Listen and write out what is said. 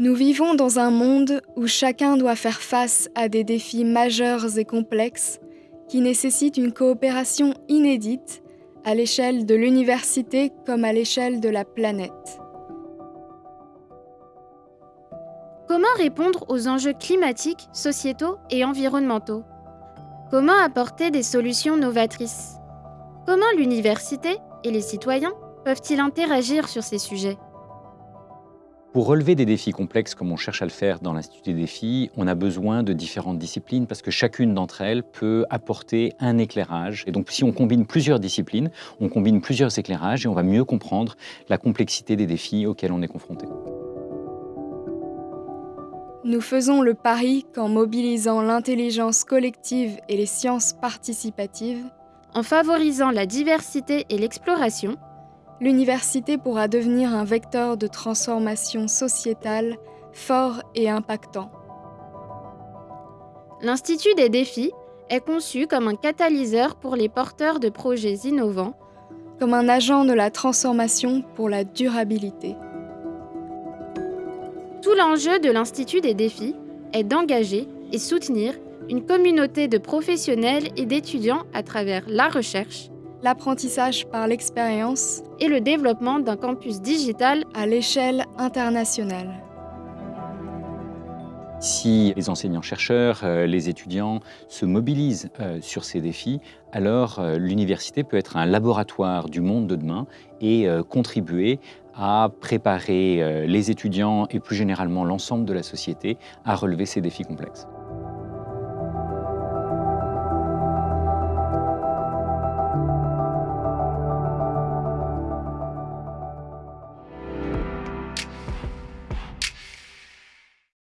Nous vivons dans un monde où chacun doit faire face à des défis majeurs et complexes qui nécessitent une coopération inédite à l'échelle de l'université comme à l'échelle de la planète. Comment répondre aux enjeux climatiques, sociétaux et environnementaux? Comment apporter des solutions novatrices? Comment l'université et les citoyens peuvent-ils interagir sur ces sujets? Pour relever des défis complexes comme on cherche à le faire dans l'Institut des défis, on a besoin de différentes disciplines parce que chacune d'entre elles peut apporter un éclairage. Et donc si on combine plusieurs disciplines, on combine plusieurs éclairages et on va mieux comprendre la complexité des défis auxquels on est confronté. Nous faisons le pari qu'en mobilisant l'intelligence collective et les sciences participatives, en favorisant la diversité et l'exploration, l'université pourra devenir un vecteur de transformation sociétale fort et impactant. L'Institut des défis est conçu comme un catalyseur pour les porteurs de projets innovants, comme un agent de la transformation pour la durabilité. Tout l'enjeu de l'Institut des défis est d'engager et soutenir une communauté de professionnels et d'étudiants à travers la recherche, l'apprentissage par l'expérience et le développement d'un campus digital à l'échelle internationale. Si les enseignants-chercheurs, euh, les étudiants se mobilisent euh, sur ces défis, alors euh, l'université peut être un laboratoire du monde de demain et contribuer à préparer les étudiants et plus généralement l'ensemble de la société à relever ces défis complexes.